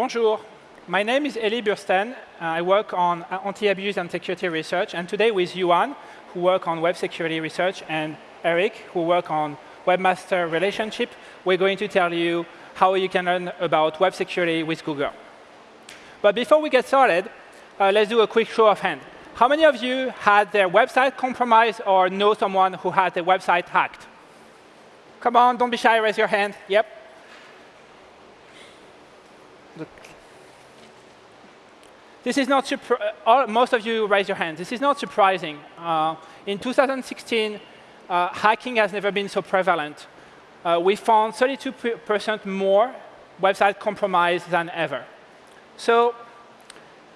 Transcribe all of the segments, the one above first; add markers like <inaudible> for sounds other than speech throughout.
Bonjour. My name is Elie Bursztein. Uh, I work on anti-abuse and security research. And today with Yuan, who work on web security research, and Eric, who work on webmaster relationship, we're going to tell you how you can learn about web security with Google. But before we get started, uh, let's do a quick show of hands. How many of you had their website compromised or know someone who had their website hacked? Come on, don't be shy, raise your hand. Yep. This is not all, most of you raise your hands. This is not surprising. Uh, in 2016, uh, hacking has never been so prevalent. Uh, we found 32% more website compromised than ever. So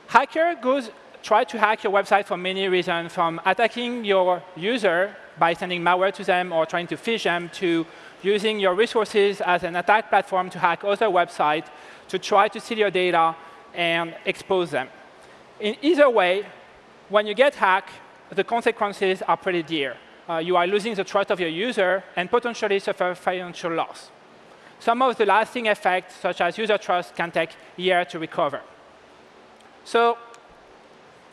hacker goes try to hack your website for many reasons, from attacking your user by sending malware to them or trying to phish them, to using your resources as an attack platform to hack other websites, to try to steal your data and expose them. In either way, when you get hacked, the consequences are pretty dear. Uh, you are losing the trust of your user and potentially suffer financial loss. Some of the lasting effects, such as user trust, can take years to recover. So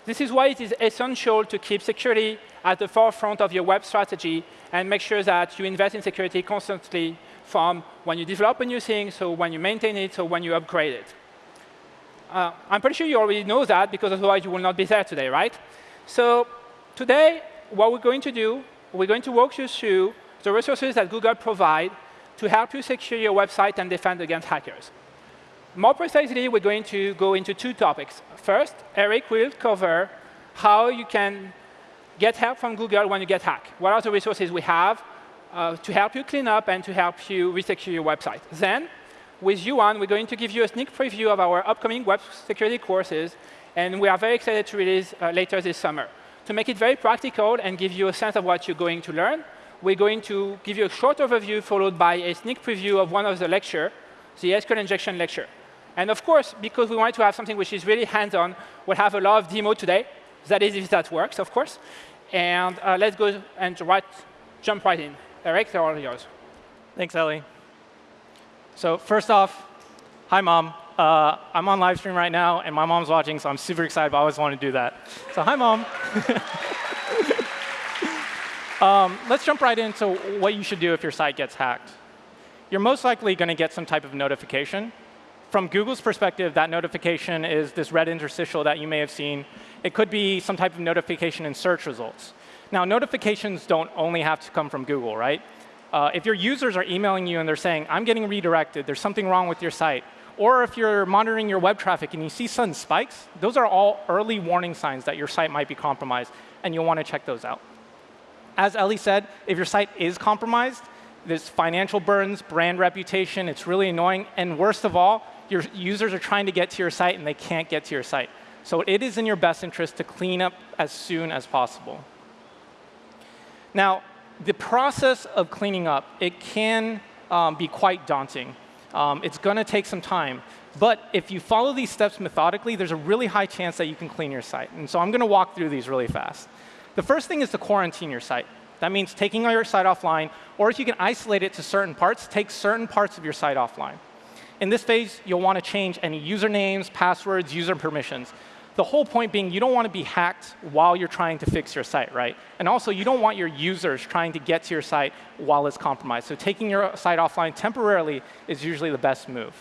this is why it is essential to keep security at the forefront of your web strategy and make sure that you invest in security constantly from when you develop a new thing, so when you maintain it, so when you upgrade it. Uh, I'm pretty sure you already know that, because otherwise you will not be there today, right? So today, what we're going to do, we're going to walk you through the resources that Google provide to help you secure your website and defend against hackers. More precisely, we're going to go into two topics. First, Eric will cover how you can get help from Google when you get hacked. What are the resources we have uh, to help you clean up and to help you resecure your website. Then, with Yuan, we're going to give you a sneak preview of our upcoming web security courses, and we are very excited to release uh, later this summer. To make it very practical and give you a sense of what you're going to learn, we're going to give you a short overview followed by a sneak preview of one of the lecture, the SQL injection lecture. And of course, because we want to have something which is really hands-on, we'll have a lot of demo today. That is if that works, of course. And uh, let's go and right, jump right in. Eric, they're all yours. Thanks, Elie. So first off, hi, Mom. Uh, I'm on live stream right now, and my mom's watching, so I'm super excited, but I always wanted to do that. So hi, Mom. <laughs> um, let's jump right into what you should do if your site gets hacked. You're most likely going to get some type of notification from Google's perspective, that notification is this red interstitial that you may have seen. It could be some type of notification in search results. Now, notifications don't only have to come from Google, right? Uh, if your users are emailing you and they're saying, I'm getting redirected, there's something wrong with your site, or if you're monitoring your web traffic and you see sudden spikes, those are all early warning signs that your site might be compromised, and you'll want to check those out. As Elie said, if your site is compromised, there's financial burdens, brand reputation, it's really annoying, and worst of all, your users are trying to get to your site and they can't get to your site. So it is in your best interest to clean up as soon as possible. Now, the process of cleaning up, it can um, be quite daunting. Um, it's going to take some time. But if you follow these steps methodically, there's a really high chance that you can clean your site. And so I'm going to walk through these really fast. The first thing is to quarantine your site. That means taking your site offline, or if you can isolate it to certain parts, take certain parts of your site offline. In this phase, you'll want to change any usernames, passwords, user permissions. The whole point being you don't want to be hacked while you're trying to fix your site, right? And also, you don't want your users trying to get to your site while it's compromised. So taking your site offline temporarily is usually the best move.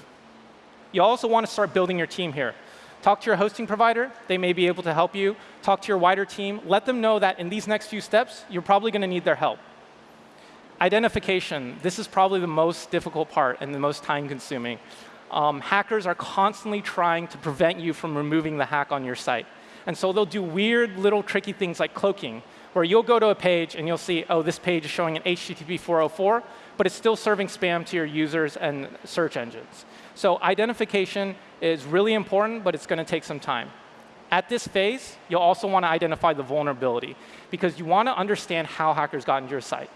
You also want to start building your team here. Talk to your hosting provider. They may be able to help you. Talk to your wider team. Let them know that in these next few steps, you're probably going to need their help. Identification, this is probably the most difficult part and the most time consuming. Um, hackers are constantly trying to prevent you from removing the hack on your site. And so they'll do weird little tricky things like cloaking, where you'll go to a page and you'll see, oh, this page is showing an HTTP 404, but it's still serving spam to your users and search engines. So identification is really important, but it's going to take some time. At this phase, you'll also want to identify the vulnerability, because you want to understand how hackers got into your site.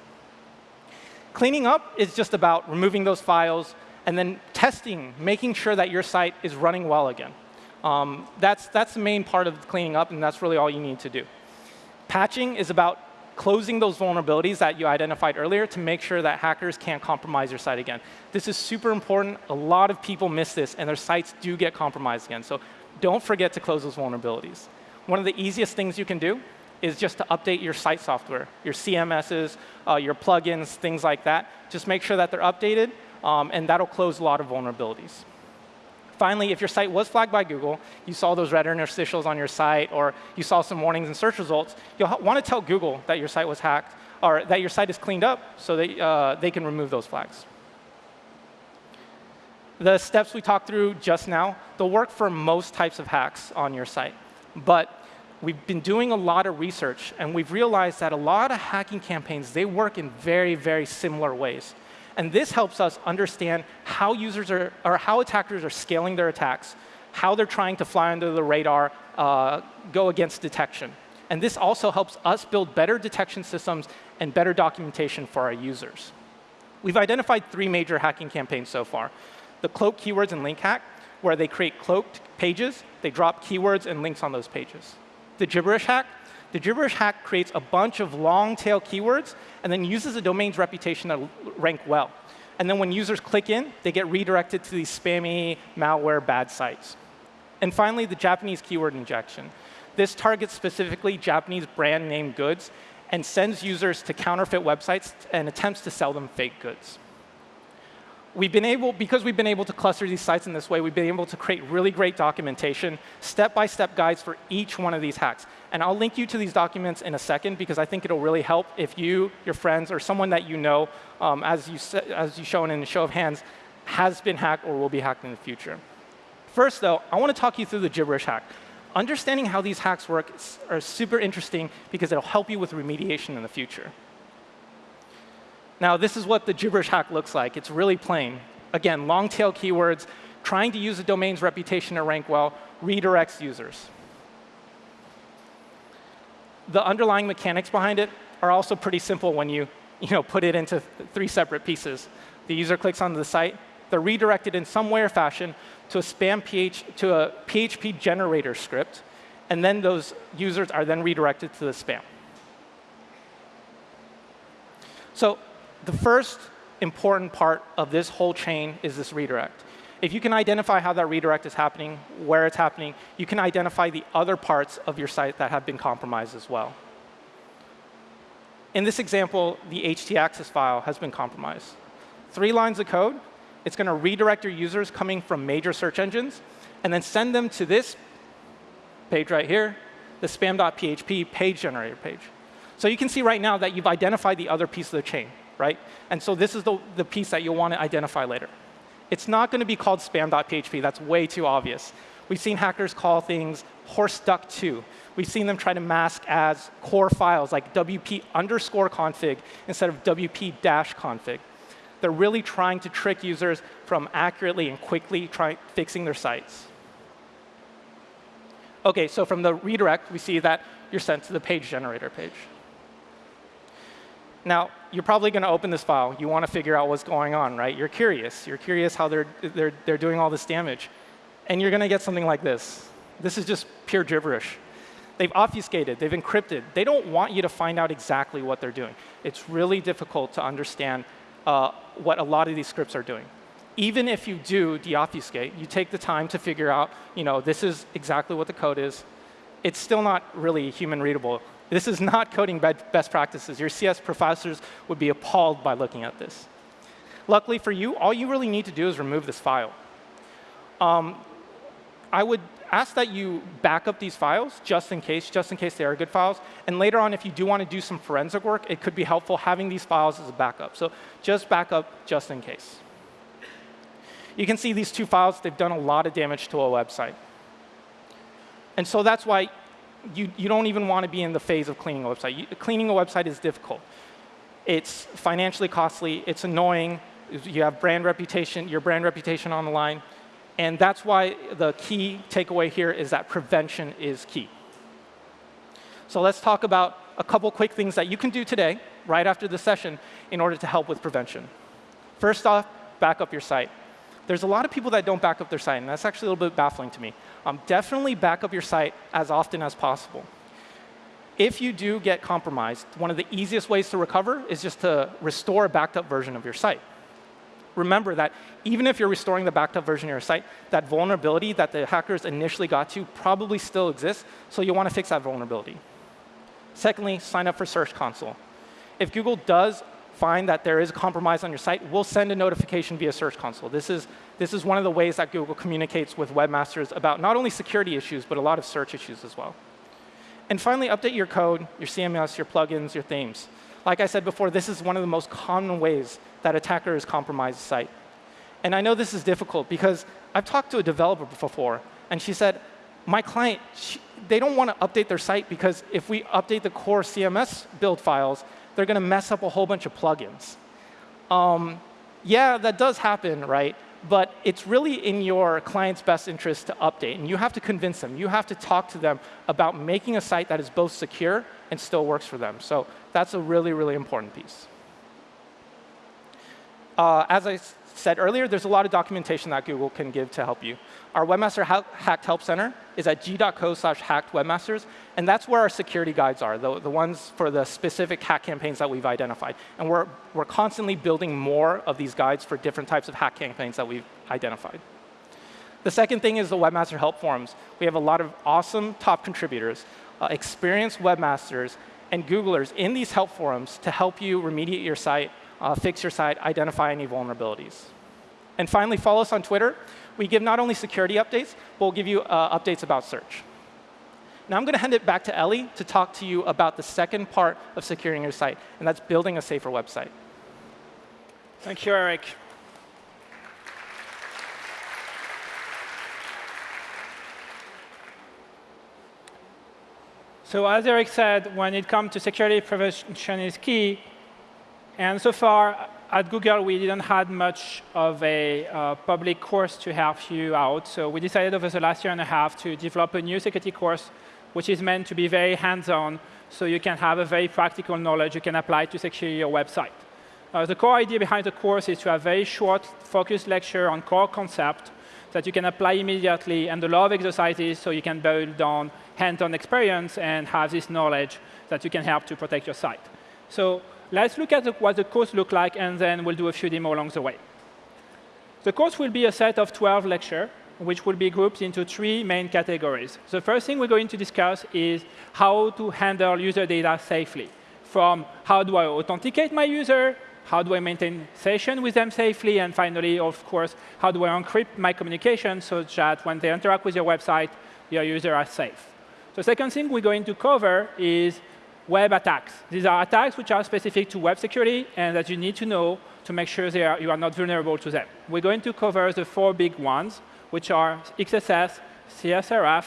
Cleaning up is just about removing those files and then testing, making sure that your site is running well again. Um, that's, that's the main part of cleaning up, and that's really all you need to do. Patching is about closing those vulnerabilities that you identified earlier to make sure that hackers can't compromise your site again. This is super important. A lot of people miss this, and their sites do get compromised again. So don't forget to close those vulnerabilities. One of the easiest things you can do is just to update your site software, your CMSs, uh, your plugins, things like that. Just make sure that they're updated, um, and that'll close a lot of vulnerabilities. Finally, if your site was flagged by Google, you saw those red interstitials on your site, or you saw some warnings in search results, you'll want to tell Google that your site was hacked, or that your site is cleaned up so that uh, they can remove those flags. The steps we talked through just now, they'll work for most types of hacks on your site. But we've been doing a lot of research, and we've realized that a lot of hacking campaigns, they work in very, very similar ways. And this helps us understand how users are, or how attackers are scaling their attacks, how they're trying to fly under the radar, uh, go against detection. And this also helps us build better detection systems and better documentation for our users. We've identified three major hacking campaigns so far. The cloak keywords and link hack, where they create cloaked pages, they drop keywords and links on those pages. The gibberish hack, the gibberish hack creates a bunch of long tail keywords and then uses a domain's reputation to rank well. And then when users click in, they get redirected to these spammy, malware, bad sites. And finally, the Japanese keyword injection. This targets specifically Japanese brand name goods and sends users to counterfeit websites and attempts to sell them fake goods we've been able, because we've been able to cluster these sites in this way, we've been able to create really great documentation, step-by-step -step guides for each one of these hacks. And I'll link you to these documents in a second because I think it'll really help if you, your friends, or someone that you know, um, as, you, as you shown in the show of hands, has been hacked or will be hacked in the future. First, though, I want to talk you through the gibberish hack. Understanding how these hacks work are super interesting because it'll help you with remediation in the future. Now, this is what the gibberish hack looks like. It's really plain. Again, long tail keywords, trying to use a domain's reputation to rank well, redirects users. The underlying mechanics behind it are also pretty simple when you, you know, put it into three separate pieces. The user clicks onto the site. They're redirected in some way or fashion to a spam PH, to a PHP generator script, and then those users are then redirected to the spam. So the first important part of this whole chain is this redirect. If you can identify how that redirect is happening, where it's happening, you can identify the other parts of your site that have been compromised as well. In this example, the htaccess file has been compromised. Three lines of code. It's going to redirect your users coming from major search engines and then send them to this page right here, the spam.php page generator page. So you can see right now that you've identified the other piece of the chain right? And so this is the, the piece that you'll want to identify later. It's not going to be called spam.php. That's way too obvious. We've seen hackers call things horseduck2. We've seen them try to mask as core files like wp underscore config instead of wp dash config. They're really trying to trick users from accurately and quickly try, fixing their sites. OK, so from the redirect, we see that you're sent to the page generator page. Now, you're probably going to open this file. You want to figure out what's going on, right? You're curious. You're curious how they're, they're, they're doing all this damage. And you're going to get something like this. This is just pure gibberish. They've obfuscated. They've encrypted. They don't want you to find out exactly what they're doing. It's really difficult to understand uh, what a lot of these scripts are doing. Even if you do deobfuscate, you take the time to figure out, you know, this is exactly what the code is. It's still not really human readable this is not coding best practices. Your CS professors would be appalled by looking at this. Luckily for you, all you really need to do is remove this file. Um, I would ask that you back up these files just in case, just in case they are good files. And later on, if you do want to do some forensic work, it could be helpful having these files as a backup. So just back up just in case. You can see these two files, they've done a lot of damage to a website. And so that's why you, you don't even want to be in the phase of cleaning a website. You, cleaning a website is difficult. It's financially costly. It's annoying. You have brand reputation, your brand reputation on the line. And that's why the key takeaway here is that prevention is key. So let's talk about a couple quick things that you can do today, right after the session, in order to help with prevention. First off, back up your site. There's a lot of people that don't back up their site, and that's actually a little bit baffling to me. Um, definitely back up your site as often as possible. if you do get compromised, one of the easiest ways to recover is just to restore a backed up version of your site. Remember that even if you're restoring the backed up version of your site, that vulnerability that the hackers initially got to probably still exists, so you want to fix that vulnerability. Secondly, sign up for Search Console. If Google does find that there is a compromise on your site, we'll send a notification via Search Console. This is, this is one of the ways that Google communicates with webmasters about not only security issues, but a lot of search issues as well. And finally, update your code, your CMS, your plugins, your themes. Like I said before, this is one of the most common ways that attackers compromise a site. And I know this is difficult because I've talked to a developer before, and she said, my client, she, they don't want to update their site because if we update the core CMS build files, they're going to mess up a whole bunch of plugins. Um, yeah, that does happen, right? But it's really in your client's best interest to update. And you have to convince them. You have to talk to them about making a site that is both secure and still works for them. So that's a really, really important piece. Uh, as I said earlier, there's a lot of documentation that Google can give to help you. Our Webmaster Hacked Help Center is at g.co slash hacked webmasters. And that's where our security guides are, the, the ones for the specific hack campaigns that we've identified. And we're, we're constantly building more of these guides for different types of hack campaigns that we've identified. The second thing is the Webmaster Help Forums. We have a lot of awesome top contributors, uh, experienced webmasters, and Googlers in these help forums to help you remediate your site, uh, fix your site, identify any vulnerabilities. And finally, follow us on Twitter. We give not only security updates, but we'll give you uh, updates about search. Now I'm going to hand it back to Elie to talk to you about the second part of securing your site, and that's building a safer website. Thank you, Eric. So as Eric said, when it comes to security, prevention is key. And so far, at Google, we didn't have much of a uh, public course to help you out. So we decided over the last year and a half to develop a new security course which is meant to be very hands-on, so you can have a very practical knowledge you can apply to secure your website. Uh, the core idea behind the course is to have very short, focused lecture on core concept that you can apply immediately, and a lot of exercises so you can build on hands-on experience and have this knowledge that you can help to protect your site. So let's look at the, what the course looks like, and then we'll do a few demos along the way. The course will be a set of 12 lectures which will be grouped into three main categories. The first thing we're going to discuss is how to handle user data safely. From how do I authenticate my user, how do I maintain session with them safely, and finally, of course, how do I encrypt my communication so that when they interact with your website, your users are safe. The second thing we're going to cover is web attacks. These are attacks which are specific to web security and that you need to know to make sure are, you are not vulnerable to them. We're going to cover the four big ones which are XSS, CSRF,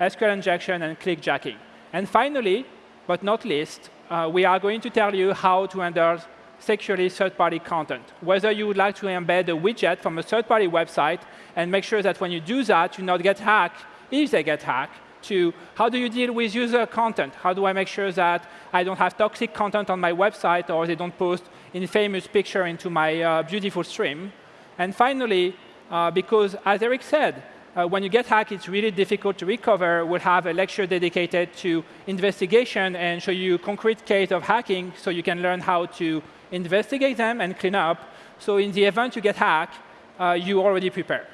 SQL injection, and clickjacking. And finally, but not least, uh, we are going to tell you how to handle securely third-party content. Whether you would like to embed a widget from a third-party website and make sure that when you do that, you not get hacked, if they get hacked, to how do you deal with user content? How do I make sure that I don't have toxic content on my website or they don't post infamous picture into my uh, beautiful stream? And finally, uh, because as Eric said, uh, when you get hacked, it's really difficult to recover. We'll have a lecture dedicated to investigation and show you concrete case of hacking so you can learn how to investigate them and clean up. So in the event you get hacked, uh, you already prepare.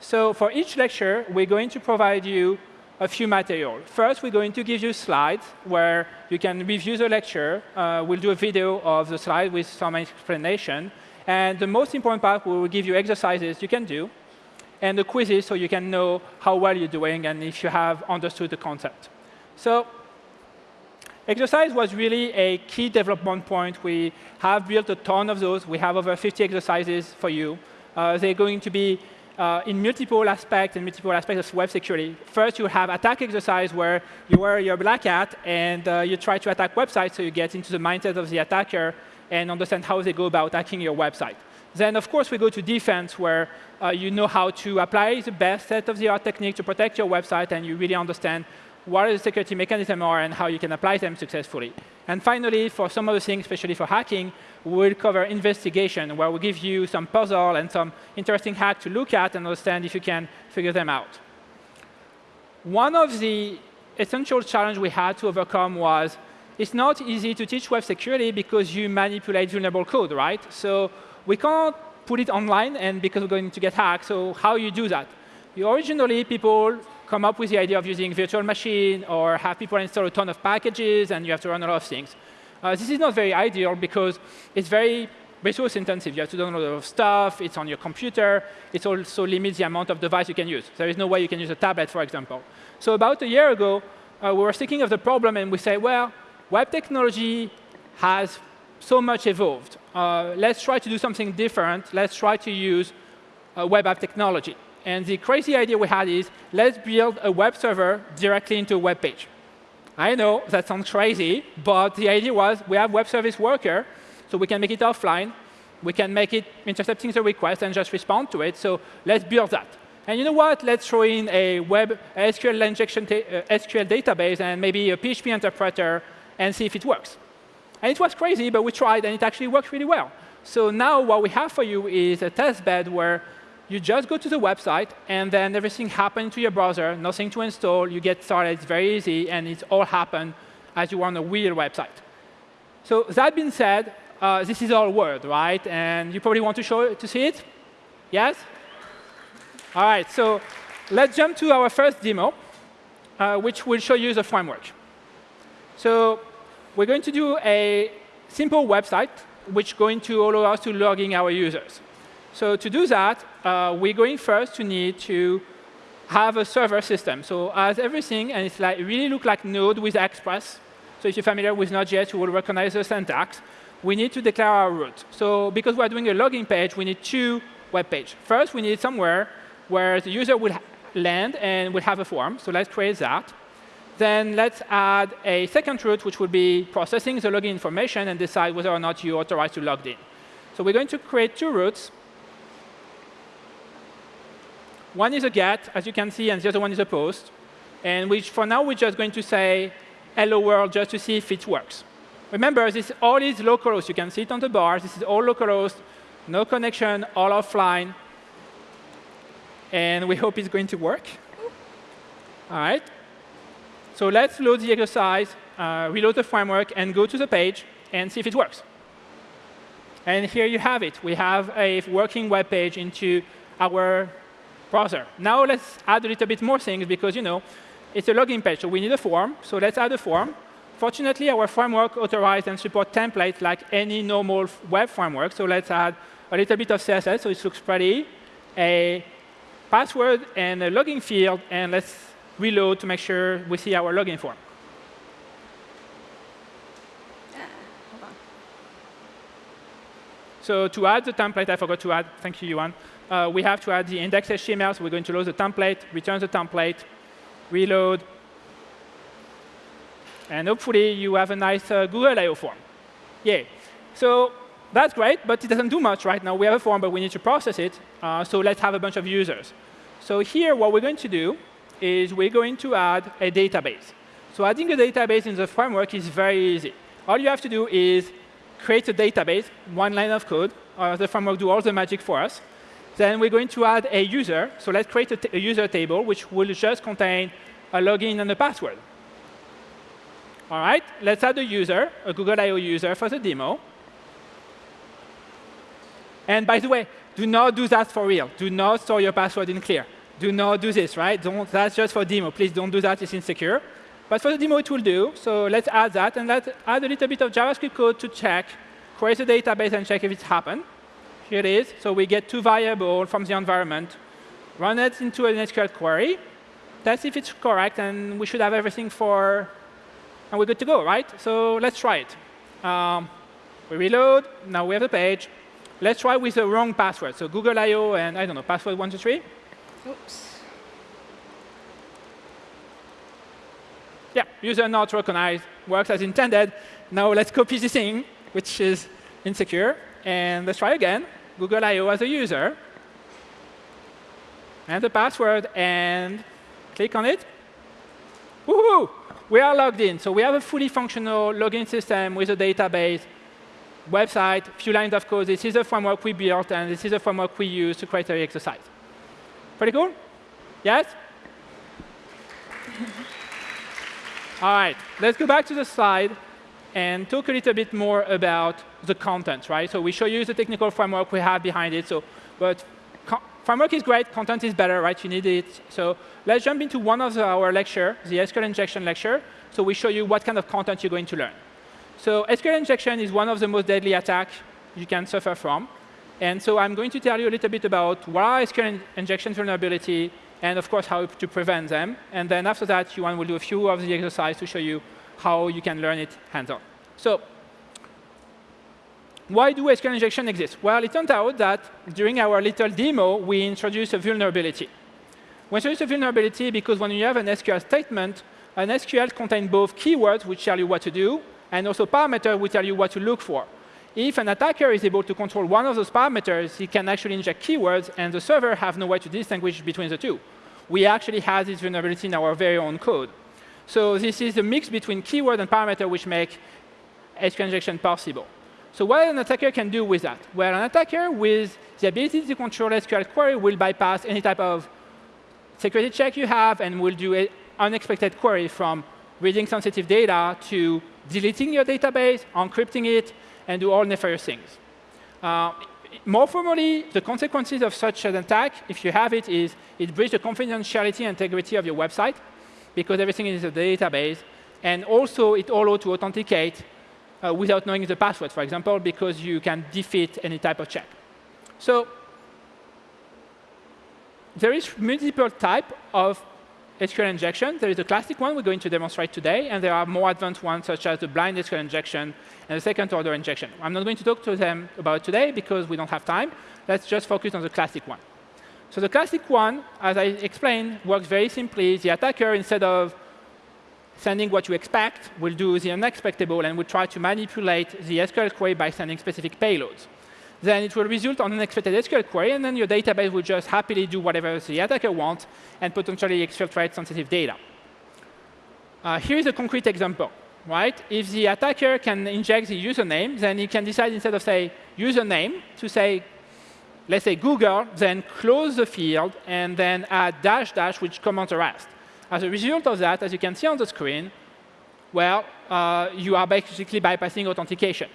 So for each lecture, we're going to provide you a few material. First, we're going to give you slides where you can review the lecture. Uh, we'll do a video of the slide with some explanation. And the most important part, we will give you exercises you can do and the quizzes so you can know how well you're doing and if you have understood the concept. So exercise was really a key development point. We have built a ton of those. We have over 50 exercises for you. Uh, they're going to be uh, in multiple aspects and multiple aspects of web security. First, you have attack exercise where you wear your black hat and uh, you try to attack websites so you get into the mindset of the attacker and understand how they go about attacking your website. Then, of course, we go to defense, where uh, you know how to apply the best set-of-the-art technique to protect your website, and you really understand what are the security mechanisms are and how you can apply them successfully. And finally, for some of the things, especially for hacking, we'll cover investigation, where we give you some puzzle and some interesting hack to look at and understand if you can figure them out. One of the essential challenge we had to overcome was it's not easy to teach web security because you manipulate vulnerable code, right? So we can't put it online and because we're going to get hacked. So how you do that? Originally, people come up with the idea of using virtual machine or have people install a ton of packages and you have to run a lot of things. Uh, this is not very ideal because it's very resource intensive. You have to download a lot of stuff. It's on your computer. It also limits the amount of device you can use. There is no way you can use a tablet, for example. So about a year ago, uh, we were thinking of the problem, and we say, well, web technology has so much evolved. Uh, let's try to do something different. Let's try to use uh, web app technology. And the crazy idea we had is, let's build a web server directly into a web page. I know that sounds crazy, but the idea was we have web service worker, so we can make it offline. We can make it intercepting the request and just respond to it. So let's build that. And you know what? Let's throw in a web SQL injection uh, SQL database and maybe a PHP interpreter and see if it works. And it was crazy, but we tried, and it actually worked really well. So now what we have for you is a test bed where you just go to the website, and then everything happens to your browser, nothing to install. You get started. It's very easy, and it's all happen as you on a real website. So that being said, uh, this is all Word, right? And you probably want to show to see it? Yes? All right, so let's jump to our first demo, uh, which will show you the framework. So we're going to do a simple website, which is going to allow us to log in our users. So to do that, uh, we're going first to need to have a server system. So as everything, and it's like really look like Node with Express. So if you're familiar with Node.js, you will recognize the syntax. We need to declare our route. So because we're doing a login page, we need two web pages. First, we need somewhere where the user will land and will have a form. So let's create that. Then let's add a second route, which will be processing the login information and decide whether or not you authorize to log in. So we're going to create two routes. One is a get, as you can see, and the other one is a post. And which, for now, we're just going to say hello world just to see if it works. Remember, this all is localhost. You can see it on the bar. This is all localhost, no connection, all offline and we hope it's going to work. All right. So let's load the exercise, uh, reload the framework, and go to the page and see if it works. And here you have it. We have a working web page into our browser. Now let's add a little bit more things because you know it's a login page, so we need a form. So let's add a form. Fortunately, our framework authorizes and supports templates like any normal web framework. So let's add a little bit of CSS so it looks pretty, a password and a login field, and let's reload to make sure we see our login form. So to add the template, I forgot to add, thank you, Yuan. Uh, we have to add the index.html, so we're going to load the template, return the template, reload, and hopefully you have a nice uh, Google I.O. form. Yay. So that's great, but it doesn't do much right now. We have a form, but we need to process it. Uh, so let's have a bunch of users. So here, what we're going to do is we're going to add a database. So adding a database in the framework is very easy. All you have to do is create a database, one line of code. Uh, the framework do all the magic for us. Then we're going to add a user. So let's create a, a user table, which will just contain a login and a password. All right, let's add a user, a Google I.O. user for the demo. And by the way, do not do that for real. Do not store your password in clear. Do not do this, right? Don't, that's just for demo. Please don't do that. It's insecure. But for the demo, it will do. So let's add that. And let's add a little bit of JavaScript code to check, create the database, and check if it's happened. Here it is. So we get two variables from the environment, run it into an SQL query, test if it's correct, and we should have everything for, and we're good to go, right? So let's try it. Um, we reload. Now we have the page. Let's try with the wrong password. So Google I.O. and, I don't know, password 123. Oops. Yeah, user not recognized, works as intended. Now let's copy this thing, which is insecure. And let's try again. Google I.O. as a user. And the password, and click on it. Woohoo! We are logged in. So we have a fully functional login system with a database website, few lines of code. This is the framework we built, and this is the framework we use to create the exercise. Pretty cool? Yes? All right, let's go back to the slide and talk a little bit more about the content, right? So we show you the technical framework we have behind it. So, but framework is great, content is better, right? You need it. So let's jump into one of our lecture, the SQL injection lecture. So we show you what kind of content you're going to learn. So SQL injection is one of the most deadly attacks you can suffer from. And so I'm going to tell you a little bit about what are SQL injection vulnerability, and of course, how to prevent them. And then after that, Yuan will do a few of the exercises to show you how you can learn it hands-on. So why do SQL injection exist? Well, it turned out that during our little demo, we introduced a vulnerability. We introduced a vulnerability because when you have an SQL statement, an SQL contains both keywords, which tell you what to do, and also parameters, which tell you what to look for. If an attacker is able to control one of those parameters, he can actually inject keywords, and the server have no way to distinguish between the two. We actually have this vulnerability in our very own code. So this is a mix between keyword and parameter which make SQL injection possible. So what an attacker can do with that? Well, an attacker with the ability to control SQL query will bypass any type of security check you have and will do an unexpected query from reading sensitive data to deleting your database, encrypting it, and do all nefarious things. Uh, more formally, the consequences of such an attack, if you have it, is it breaches the confidentiality and integrity of your website because everything is the database. And also, it allows to authenticate uh, without knowing the password, for example, because you can defeat any type of check. So there is multiple type of SQL injection. There is a classic one we're going to demonstrate today, and there are more advanced ones such as the blind SQL injection and the second order injection. I'm not going to talk to them about today because we don't have time. Let's just focus on the classic one. So the classic one, as I explained, works very simply. The attacker, instead of sending what you expect, will do the unexpectable and will try to manipulate the SQL query by sending specific payloads. Then it will result on an unexpected SQL query, and then your database will just happily do whatever the attacker wants and potentially exfiltrate sensitive data. Uh, here is a concrete example right? If the attacker can inject the username, then he can decide instead of say username to say, let's say Google, then close the field and then add dash dash, which commands the rest. As a result of that, as you can see on the screen, well, uh, you are basically bypassing authentication.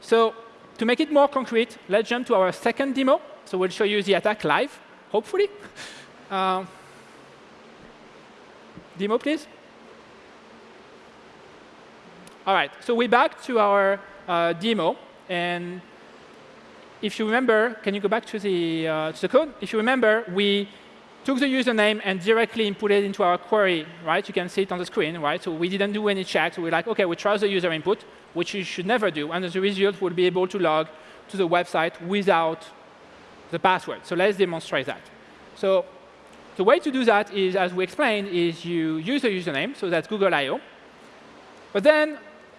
So to make it more concrete, let's jump to our second demo. So we'll show you the attack live, hopefully. <laughs> Uh, demo, please. All right, so we're back to our uh, demo. And if you remember, can you go back to the, uh, to the code? If you remember, we took the username and directly input it into our query, right? You can see it on the screen, right? So we didn't do any checks. we're like, OK, we trust the user input, which you should never do. And as a result, we'll be able to log to the website without the password. So let's demonstrate that. So the way to do that is, as we explained, is you use the username. So that's Google I.O. But then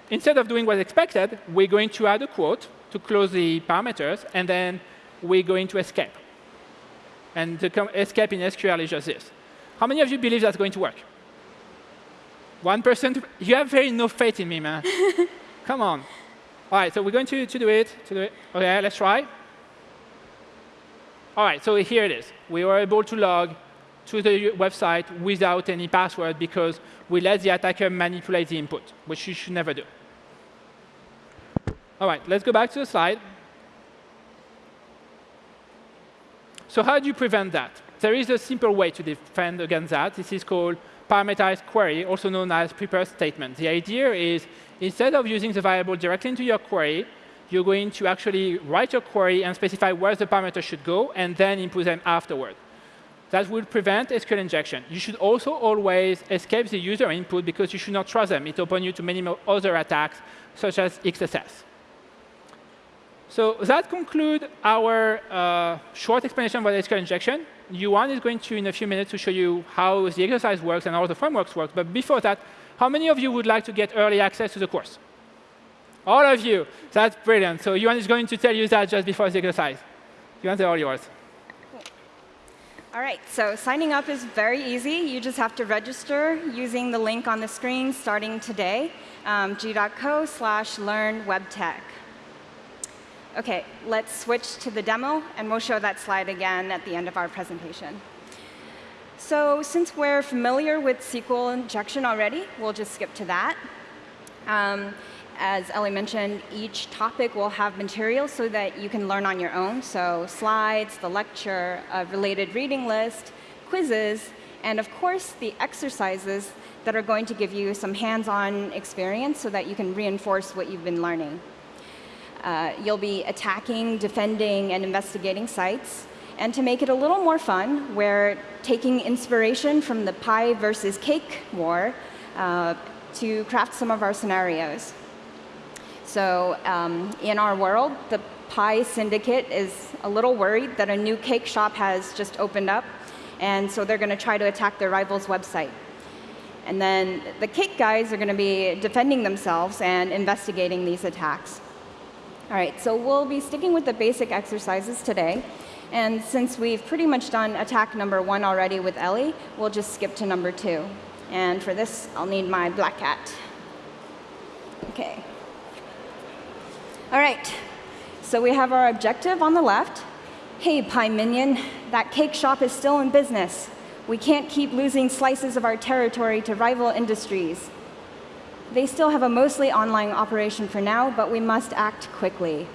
instead of doing what's expected, we're going to add a quote to close the parameters, and then we're going to escape. And the escape in SQL is just this. How many of you believe that's going to work? One person? You have very no faith in me, man. <laughs> Come on. All right, so we're going to, to do it. To do it. OK, let's try. All right, so here it is. We were able to log to the website without any password because we let the attacker manipulate the input, which you should never do. All right, let's go back to the slide. So how do you prevent that? There is a simple way to defend against that. This is called parameterized query, also known as prepared statement. The idea is instead of using the variable directly into your query, you're going to actually write your query and specify where the parameter should go, and then input them afterward. That will prevent SQL injection. You should also always escape the user input because you should not trust them. It opens you to many other attacks, such as XSS. So that concludes our uh, short explanation about SQL injection. Yuan is going to, in a few minutes, to show you how the exercise works and how the frameworks work. But before that, how many of you would like to get early access to the course? All of you. That's brilliant. So Yuan is going to tell you that just before the exercise. Yuan, they're all yours. All right, so signing up is very easy. You just have to register using the link on the screen starting today, um, g.co slash learn webtech. OK, let's switch to the demo, and we'll show that slide again at the end of our presentation. So since we're familiar with SQL injection already, we'll just skip to that. Um, as Elie mentioned, each topic will have material so that you can learn on your own. So slides, the lecture, a related reading list, quizzes, and of course, the exercises that are going to give you some hands-on experience so that you can reinforce what you've been learning. Uh, you'll be attacking, defending, and investigating sites. And to make it a little more fun, we're taking inspiration from the pie versus cake war uh, to craft some of our scenarios. So um, in our world, the pie syndicate is a little worried that a new cake shop has just opened up, and so they're going to try to attack their rival's website. And then the cake guys are going to be defending themselves and investigating these attacks. All right, so we'll be sticking with the basic exercises today. And since we've pretty much done attack number one already with Elie, we'll just skip to number two. And for this, I'll need my black hat. OK. All right, so we have our objective on the left. Hey, Pie Minion, that cake shop is still in business. We can't keep losing slices of our territory to rival industries. They still have a mostly online operation for now, but we must act quickly.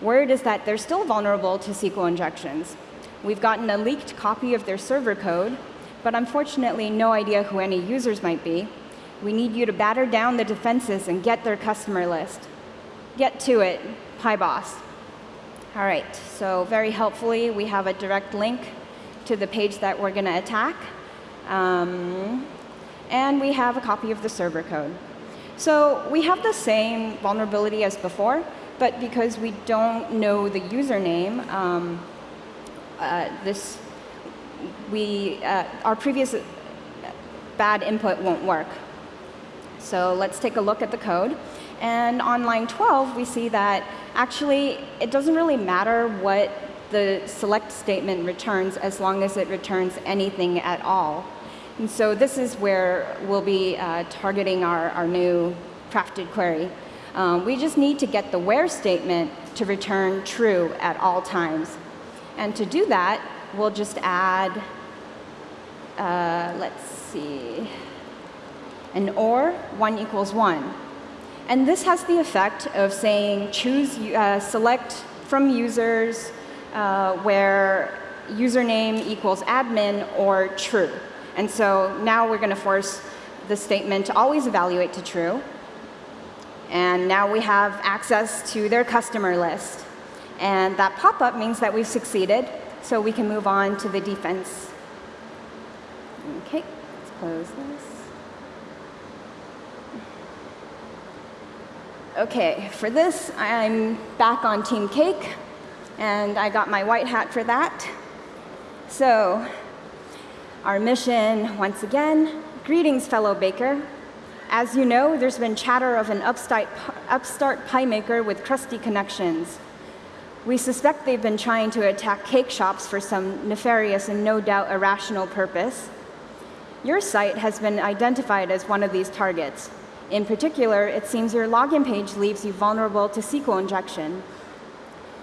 Word is that they're still vulnerable to SQL injections. We've gotten a leaked copy of their server code, but unfortunately no idea who any users might be. We need you to batter down the defenses and get their customer list. Get to it, PyBoss. All right, so very helpfully, we have a direct link to the page that we're going to attack. Um, and we have a copy of the server code. So we have the same vulnerability as before, but because we don't know the username, um, uh, this we uh, our previous bad input won't work. So let's take a look at the code. And on line 12, we see that actually it doesn't really matter what the select statement returns as long as it returns anything at all. And so this is where we'll be uh, targeting our, our new crafted query. Um, we just need to get the where statement to return true at all times. And to do that, we'll just add, uh, let's see, an or 1 equals 1. And this has the effect of saying choose, uh, select from users uh, where username equals admin or true. And so now we're going to force the statement to always evaluate to true. And now we have access to their customer list. And that pop-up means that we've succeeded, so we can move on to the defense. OK, let's close this. OK, for this, I'm back on Team Cake, and I got my white hat for that. So our mission, once again, greetings, fellow baker. As you know, there's been chatter of an upstart, upstart pie maker with crusty connections. We suspect they've been trying to attack cake shops for some nefarious and no doubt irrational purpose. Your site has been identified as one of these targets. In particular, it seems your login page leaves you vulnerable to SQL injection.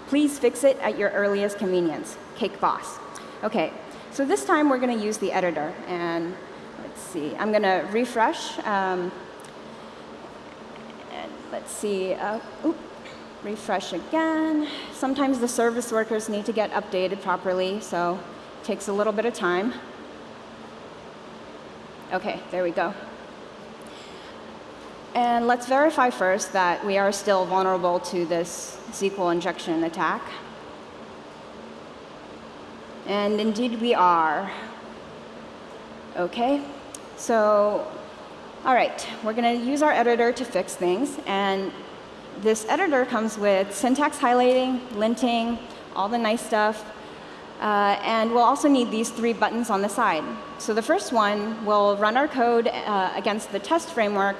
Please fix it at your earliest convenience. Cake Boss. OK, so this time we're going to use the editor. And let's see. I'm going to refresh. Um, and let's see. Uh, oop, refresh again. Sometimes the service workers need to get updated properly, so it takes a little bit of time. OK, there we go. And let's verify first that we are still vulnerable to this SQL injection attack. And indeed, we are. OK, so, all right, we're going to use our editor to fix things. And this editor comes with syntax highlighting, linting, all the nice stuff. Uh, and we'll also need these three buttons on the side. So the first one will run our code uh, against the test framework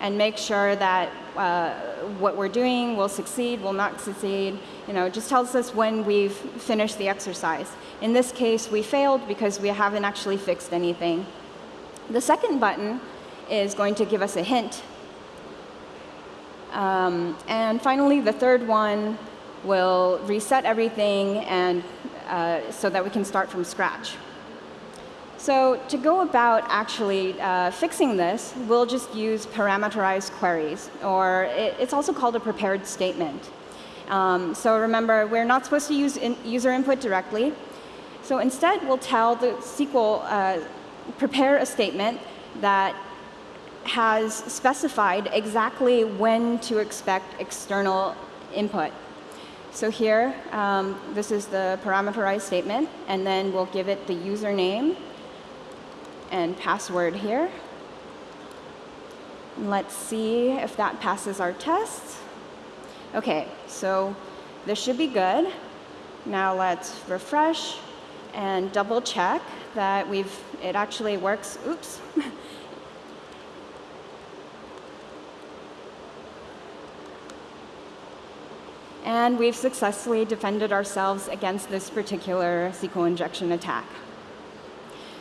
and make sure that uh, what we're doing will succeed, will not succeed. You know, it just tells us when we've finished the exercise. In this case, we failed because we haven't actually fixed anything. The second button is going to give us a hint. Um, and finally, the third one will reset everything and uh, so that we can start from scratch. So to go about actually uh, fixing this, we'll just use parameterized queries, or it, it's also called a prepared statement. Um, so remember, we're not supposed to use in user input directly. So instead, we'll tell the SQL, uh, prepare a statement that has specified exactly when to expect external input. So here, um, this is the parameterized statement, and then we'll give it the username and password here. let's see if that passes our test. OK, so this should be good. Now let's refresh and double check that we've it actually works. Oops. <laughs> and we've successfully defended ourselves against this particular SQL injection attack.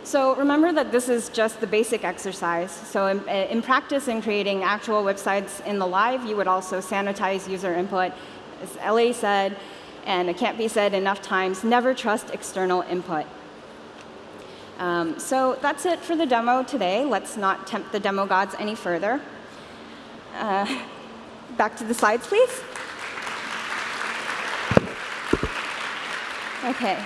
So remember that this is just the basic exercise. So in, in, practice, in creating actual websites in the live, you would also sanitize user input. As Elie said, and it can't be said enough times, never trust external input. Um, so that's it for the demo today. Let's not tempt the demo gods any further. Uh, back to the slides, please. OK.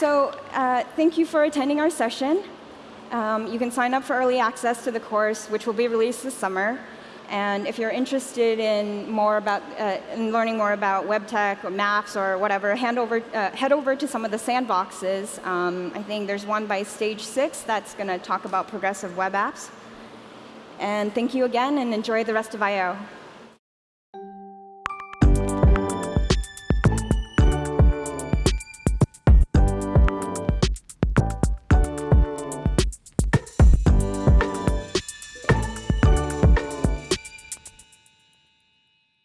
So uh, thank you for attending our session. Um, you can sign up for early access to the course, which will be released this summer. And if you're interested in more about uh, in learning more about web tech or maps or whatever, hand over, uh, head over to some of the sandboxes. Um, I think there's one by Stage 6 that's going to talk about progressive web apps. And thank you again, and enjoy the rest of I/O